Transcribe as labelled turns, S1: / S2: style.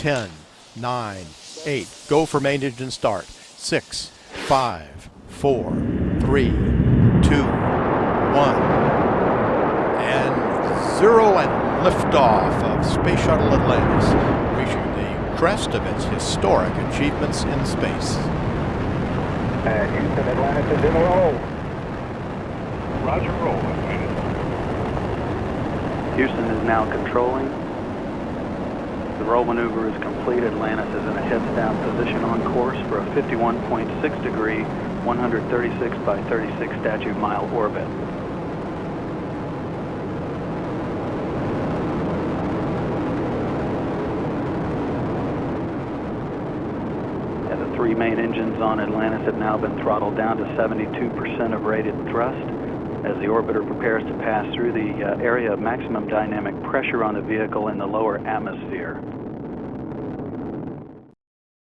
S1: 10, 9, 8. Go for main engine start. 6, 5, 4, 3, 2, 1. And zero and liftoff of Space Shuttle Atlantis, reaching the crest of its historic achievements in space.
S2: And Houston, Atlantis is in a roll.
S3: Roger, roll, Atlantis.
S4: Houston is now controlling. The roll maneuver is complete. Atlantis is in a heads down position on course for a 51.6 degree, 136 by 36 statute mile orbit. And the three main engines on Atlantis have now been throttled down to 72% of rated thrust as the orbiter prepares to pass through the uh, area of maximum dynamic pressure on the vehicle in the lower atmosphere.